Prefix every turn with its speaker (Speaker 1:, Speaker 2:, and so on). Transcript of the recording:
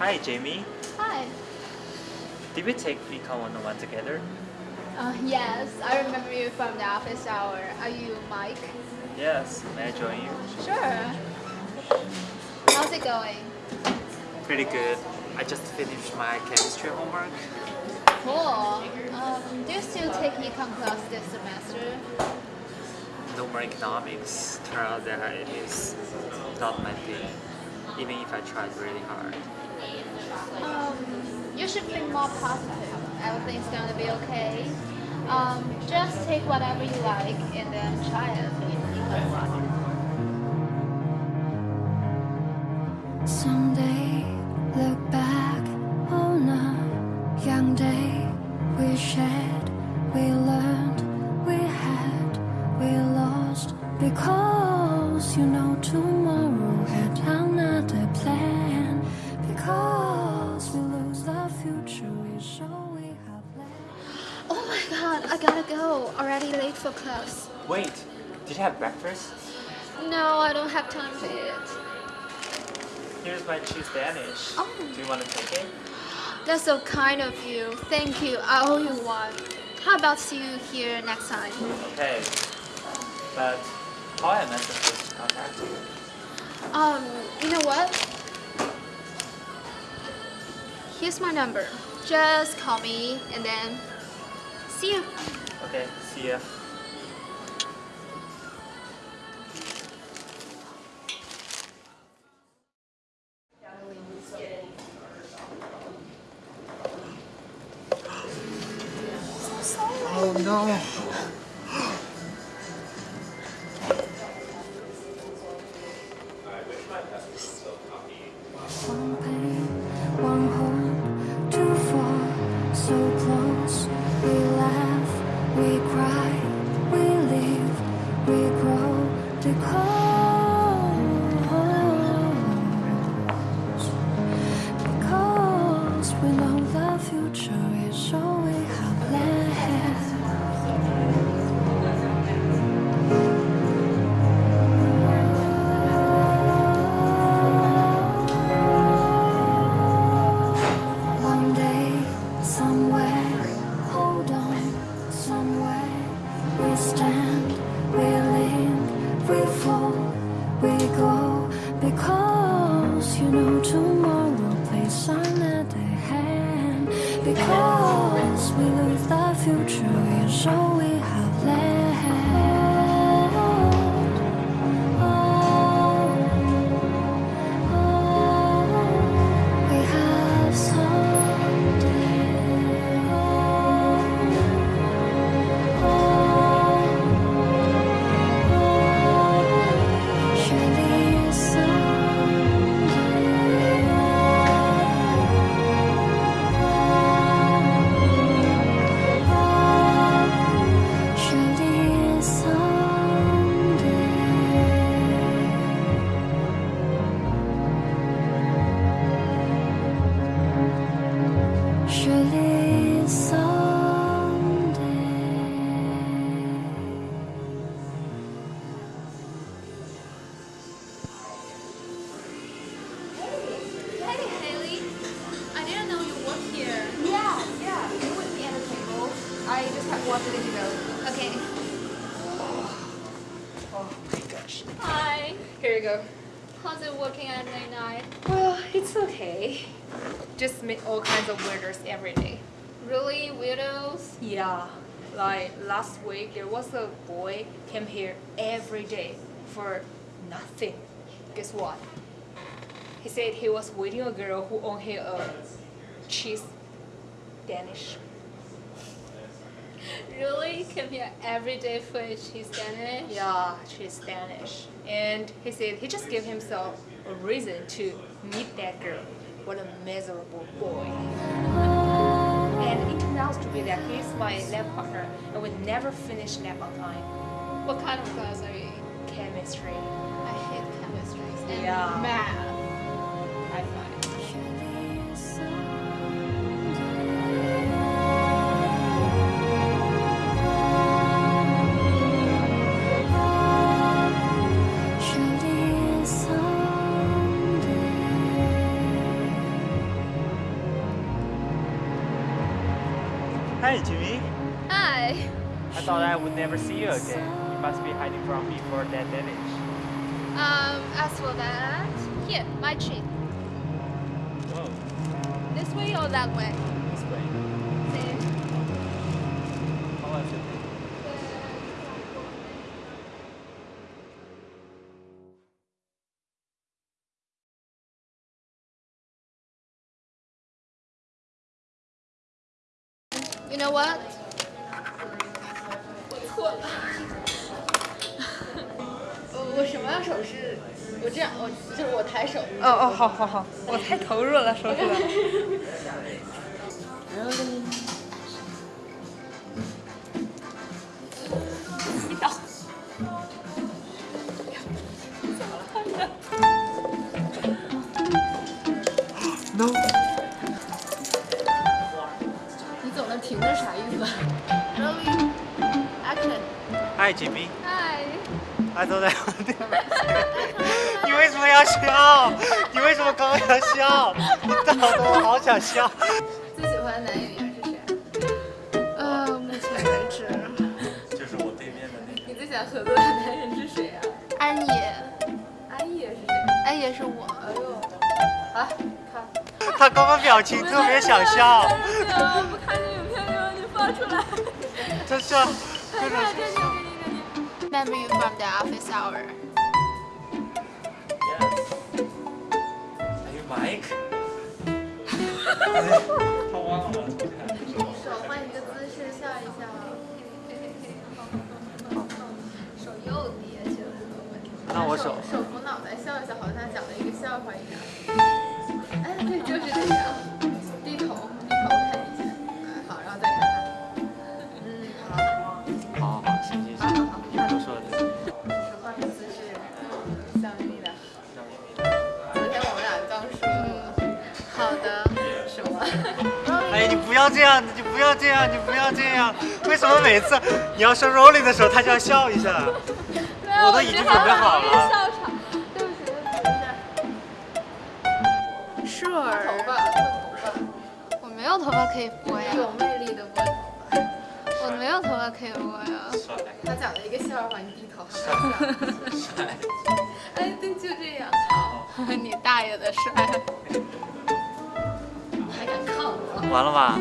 Speaker 1: Hi, Jamie.
Speaker 2: Hi.
Speaker 1: Did we take Econ 101 together?
Speaker 2: Uh, yes, I remember you from the office hour. Are you Mike?
Speaker 1: Yes. May I join you?
Speaker 2: Sure. How's it going?
Speaker 1: Pretty good. I just finished my chemistry homework.
Speaker 2: Cool. Um, do you still take econ class this semester?
Speaker 1: No more economics. Turns out that it is not my thing, even if I tried really hard.
Speaker 2: Um, you should think more positive. Everything's gonna be okay. Um, just take whatever you like and then try it.
Speaker 3: Someday,
Speaker 2: I gotta go. Already late for class.
Speaker 1: Wait, did you have breakfast?
Speaker 2: No, I don't have time for it.
Speaker 1: Here's my cheese Danish.
Speaker 2: Oh.
Speaker 1: Do you want to take it?
Speaker 2: That's so kind of you. Thank you. I owe you one. How about see you here next time?
Speaker 1: Okay. But how am I supposed to contact you?
Speaker 2: Um, you know what? Here's my number. Just call me and then see you.
Speaker 1: Okay, see ya. Oh no.
Speaker 3: One pain, one home, too far, so close. We laugh, we cry, we live, we grow because future is all
Speaker 2: I
Speaker 4: just have one minute to go.
Speaker 2: Okay.
Speaker 4: Oh my gosh.
Speaker 2: Hi.
Speaker 4: Here you go.
Speaker 2: How's it working at late night?
Speaker 4: Well, it's okay. Just meet all kinds of weirdos every day.
Speaker 2: Really, weirdos?
Speaker 4: Yeah. Like last week, there was a boy came here every day for nothing. Guess what? He said he was waiting a girl who owned here uh, a cheese Danish.
Speaker 2: Really? Come here every day for cheese Danish?
Speaker 4: Yeah, she's Spanish. And he said he just gave himself a reason to meet that girl. What a miserable boy. And it turned out to be that he's my lab partner and we never finish lab on time.
Speaker 2: What kind of class are you in?
Speaker 4: Chemistry.
Speaker 2: I hate chemistry and
Speaker 4: Yeah.
Speaker 2: math.
Speaker 4: I five.
Speaker 1: Hi, Jimmy.
Speaker 2: Hi.
Speaker 1: I thought I would never see you again. You must be hiding from me for that damage.
Speaker 2: Um, as for that, here, my treat.
Speaker 1: Whoa,
Speaker 2: This way or that way? You know what?
Speaker 4: 我错了。我 我什么样手势？我这样，我就是我抬手。哦哦，好好好，我太投入了，说出来。
Speaker 1: Hi, Jimmy.
Speaker 2: Hi.
Speaker 1: I thought I would never see you. 你为什么要笑？你为什么刚刚要笑？你搞得我好想笑。
Speaker 2: 最喜欢的男演员是谁？呃，目前为止，
Speaker 1: 就是我对面的那个。
Speaker 2: 你最想合作的男人是谁啊？安野。安野是谁？安野是我。哎呦。啊，看。
Speaker 1: 他刚刚表情特别想笑，
Speaker 2: 不看这影片就让你放出来。
Speaker 1: 真是，真的是。
Speaker 2: Memory from the office hour.
Speaker 1: Yes. Are you Mike? 他忘了。
Speaker 2: 手换一个姿势笑一笑。手又跌去了。
Speaker 1: 那我手
Speaker 2: 手扶脑袋笑一笑，好像讲了一个笑话一样。哎，对，就是这样。
Speaker 1: 这样，你不要这样，你不要这样。为什么每次你要说 rolling 的时候，他就要笑一下？我都已经准备好了。
Speaker 2: 笑场。对不起，对不起，没事。Sure。头发，头发。我没有头发可以拨呀。有魅力的拨头发。我没有头发可以拨呀。他讲了一个笑话，你低头。
Speaker 1: 帅。
Speaker 2: 哎，对，就这样。你大爷的帅！还敢看我？
Speaker 1: 完了吧？